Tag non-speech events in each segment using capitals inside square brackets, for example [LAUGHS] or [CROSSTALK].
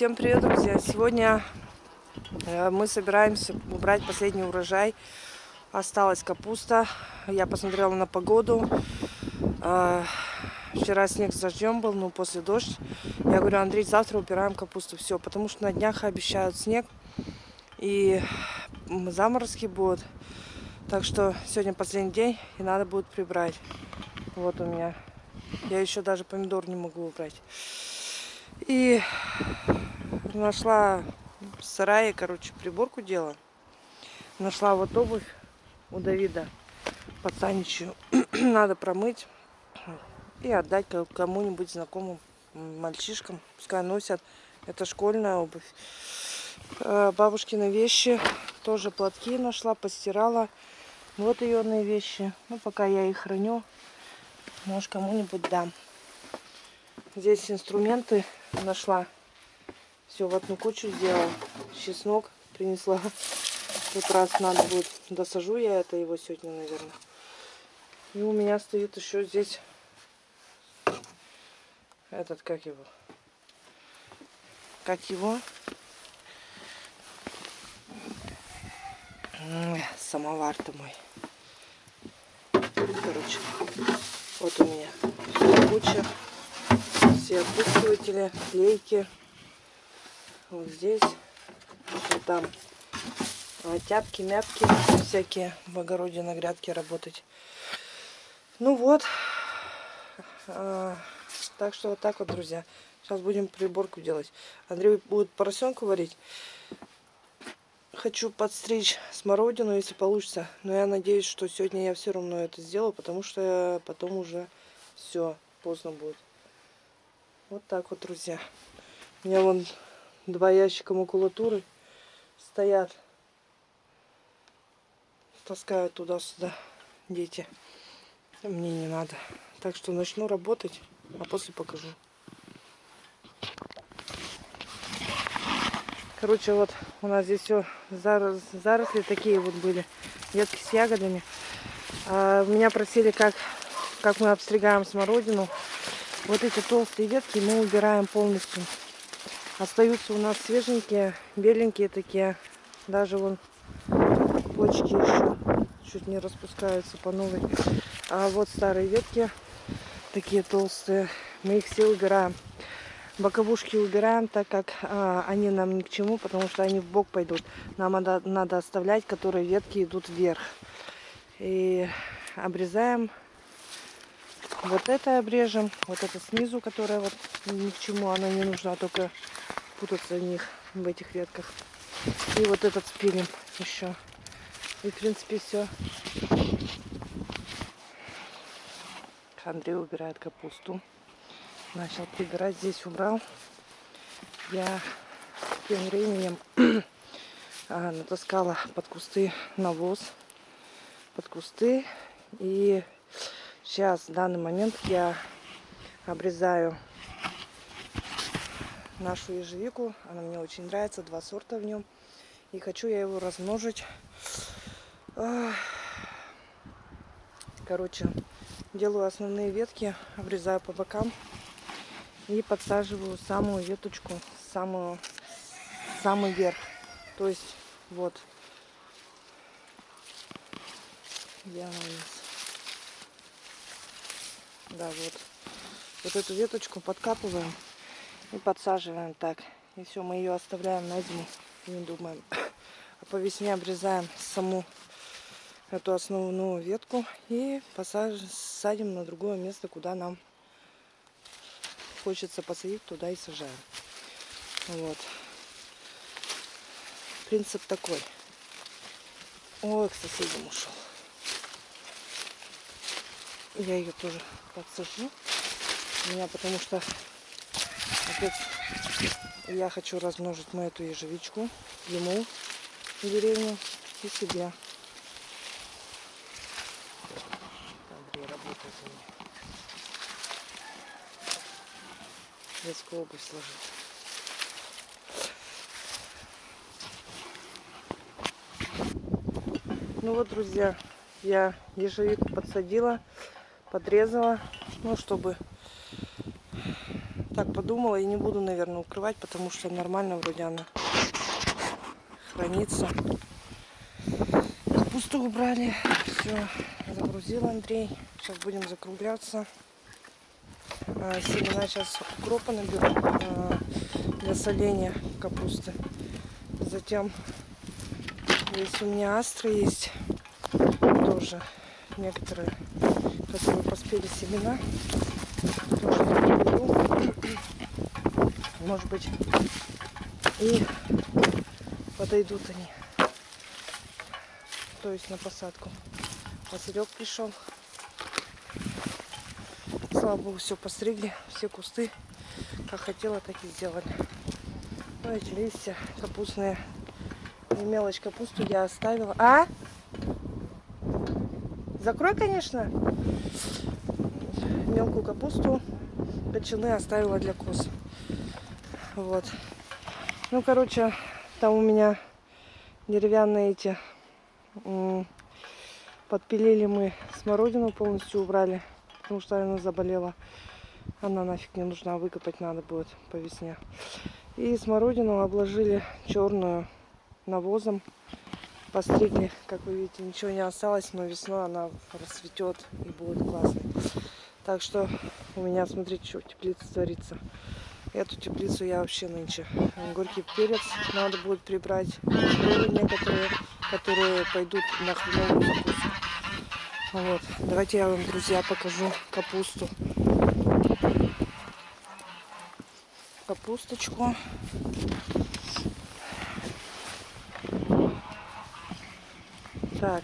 Всем привет, друзья! Сегодня э, мы собираемся убрать последний урожай. Осталась капуста. Я посмотрела на погоду. Э, вчера снег с дождем был, ну после дождь. Я говорю, Андрей, завтра убираем капусту. Все, потому что на днях обещают снег. И заморозки будут. Так что сегодня последний день и надо будет прибрать. Вот у меня. Я еще даже помидор не могу убрать. И нашла в сарае, короче, приборку делала. Нашла вот обувь у Давида пацаничью. [CLEARS THROAT] Надо промыть и отдать кому-нибудь знакомым мальчишкам. Пускай носят. Это школьная обувь. Э, бабушкины вещи. Тоже платки нашла, постирала. Вот ее вещи. Ну, пока я их храню, может, кому-нибудь дам. Здесь инструменты нашла. Все в одну кучу сделала. Чеснок принесла. Как раз надо будет. Досажу я это его сегодня, наверное. И у меня стоит еще здесь этот, как его? Как его? Самовар-то мой. Короче, вот у меня куча все опускиватели, лейки. Вот здесь, вот там тяпки, мяпки всякие в огороде на грядке работать. Ну вот. А, так что вот так вот, друзья. Сейчас будем приборку делать. Андрей будет поросенку варить. Хочу подстричь смородину, если получится. Но я надеюсь, что сегодня я все равно это сделаю, потому что потом уже все поздно будет. Вот так вот, друзья. У меня вон два ящика макулатуры стоят. Таскают туда-сюда дети. Мне не надо. Так что начну работать, а после покажу. Короче, вот у нас здесь все зарос, заросли такие вот были. Ветки с ягодами. А, меня просили, как, как мы обстригаем смородину. Вот эти толстые ветки мы убираем полностью. Остаются у нас свеженькие, беленькие такие. Даже вон почки еще чуть не распускаются по новой. А вот старые ветки, такие толстые, мы их все убираем. Боковушки убираем, так как а, они нам ни к чему, потому что они в бок пойдут. Нам надо, надо оставлять, которые ветки идут вверх. И обрезаем вот это обрежем. Вот это снизу, которая вот ни к чему она не нужна, только путаться в них, в этих ветках. И вот этот спилим еще. И в принципе все. Андрей убирает капусту. Начал прибирать. Здесь убрал. Я тем временем [CLEARS THROAT] а, натаскала под кусты навоз. Под кусты. И Сейчас, в данный момент, я обрезаю нашу ежевику. Она мне очень нравится, два сорта в нем. И хочу я его размножить. Короче, делаю основные ветки, обрезаю по бокам и подсаживаю самую веточку, самую, самый верх. То есть, вот, нас? Да, вот. Вот эту веточку подкапываем и подсаживаем так. И все, мы ее оставляем на зиму. Не думаем. А по весне обрезаем саму эту основную ветку и посадим на другое место, куда нам хочется посадить, туда и сажаем. Вот. Принцип такой. Ой, к соседям ушел. Я ее тоже подсажу. У меня потому что опять я хочу размножить мы эту ежевичку ему в деревню и себе. Андрей работает у меня. Детскую обувь сложить. Ну вот, друзья, я ежевику подсадила подрезала, ну, чтобы так подумала и не буду, наверное, укрывать, потому что нормально вроде она хранится. Капусту убрали. Все, загрузил Андрей. Сейчас будем закругляться. А, семена сейчас укропа наберу а, для соления капусты. Затем здесь у меня астры есть тоже некоторые, которые поспели семена. Может быть и подойдут они. То есть на посадку. Василек пришел. Слава богу, все постригли, все кусты, как хотела, так и сделали. Ну, эти листья капустные. И мелочь капусту я оставила. А? Закрой, конечно. Мелкую капусту ветчины оставила для коз. Вот. Ну, короче, там у меня деревянные эти подпилили мы смородину полностью убрали потому что она заболела. Она нафиг не нужна, выкопать надо будет по весне. И смородину обложили черную навозом. Постригли, как вы видите, ничего не осталось, но весной она расцветет и будет классно. Так что у меня, смотрите, что теплица творится. Эту теплицу я вообще нынче. Горький перец надо будет прибрать. Некоторые, которые пойдут на хреновую закуску. Вот. Давайте я вам, друзья, покажу капусту. Капусточку. Так.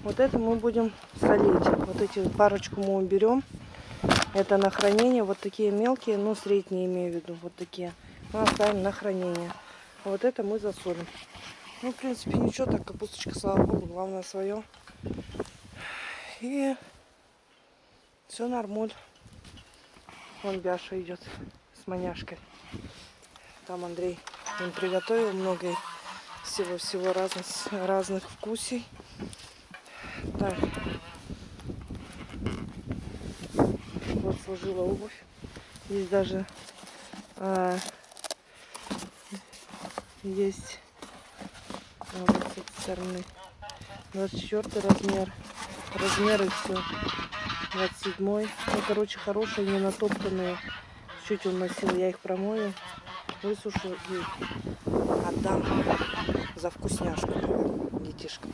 Вот это мы будем солить. Вот эти парочку мы уберем. Это на хранение. Вот такие мелкие, ну средние имею в виду. Вот такие. Мы оставим на хранение. Вот это мы засолим. Ну, в принципе, ничего, так капусточка, слава богу, главное свое. И все нормуль. Вон Бяша идет с маняшкой. Там Андрей им приготовил много всего-всего разных, разных вкусей. Так. Вот сложила обувь. Здесь даже а, есть а, вот с этой стороны 24 размер размеры все 27 ну короче хорошие не натоптанные чуть он носил я их промою высушу и отдам за вкусняшку детишкам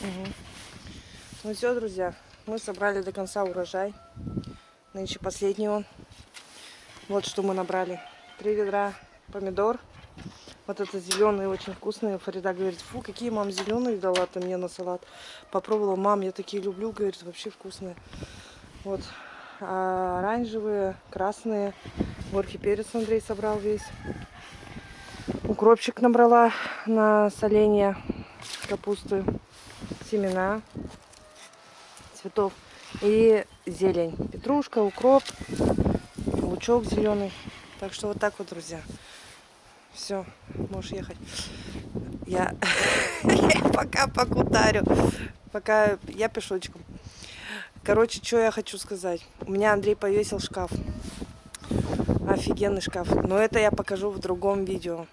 угу. ну все друзья мы собрали до конца урожай нынче последний он вот что мы набрали три ведра помидор вот это зеленые очень вкусные. Фарида говорит, фу, какие мам зеленые дала ты мне на салат. Попробовала, мам, я такие люблю, говорит, вообще вкусные. Вот. А оранжевые, красные. Горький перец Андрей собрал весь. Укропчик набрала на соление капусты. Семена цветов и зелень. Петрушка, укроп, лучок зеленый. Так что вот так вот, друзья. Все, можешь ехать. Я, [LAUGHS] пока покутарю. Пока я пешочком. Короче, что я хочу сказать. У меня Андрей повесил шкаф. Офигенный шкаф. Но это я покажу в другом видео.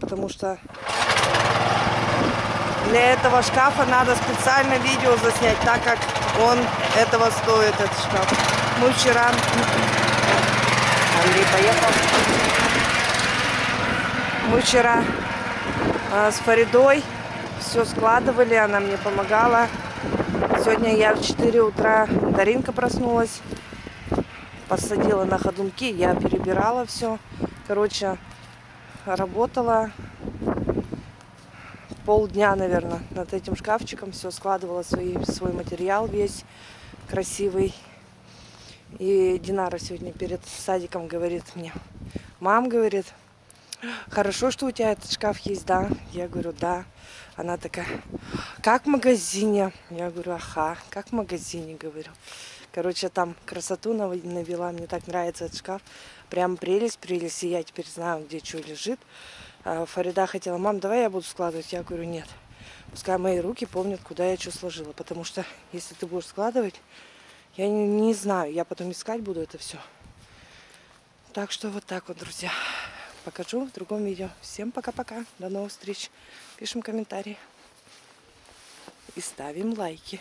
Потому что для этого шкафа надо специально видео заснять, так как он этого стоит, этот шкаф. Мы вчера... Андрей поехал. Мы вчера э, с Фаридой все складывали, она мне помогала. Сегодня я в 4 утра, Даринка проснулась, посадила на ходунки, я перебирала все. Короче, работала полдня, наверное, над этим шкафчиком. Все складывала свой, свой материал весь красивый. И Динара сегодня перед садиком говорит мне, мам, говорит, хорошо, что у тебя этот шкаф есть, да? Я говорю, да. Она такая, как в магазине? Я говорю, ага, как в магазине, говорю. Короче, там красоту навела, мне так нравится этот шкаф. Прям прелесть, прелесть, и я теперь знаю, где что лежит. А Фарида хотела, мам, давай я буду складывать. Я говорю, нет. Пускай мои руки помнят, куда я что сложила. Потому что, если ты будешь складывать, Я не, не знаю, я потом искать буду это все. Так что вот так вот, друзья. Покажу в другом видео. Всем пока-пока. До новых встреч. Пишем комментарии. И ставим лайки.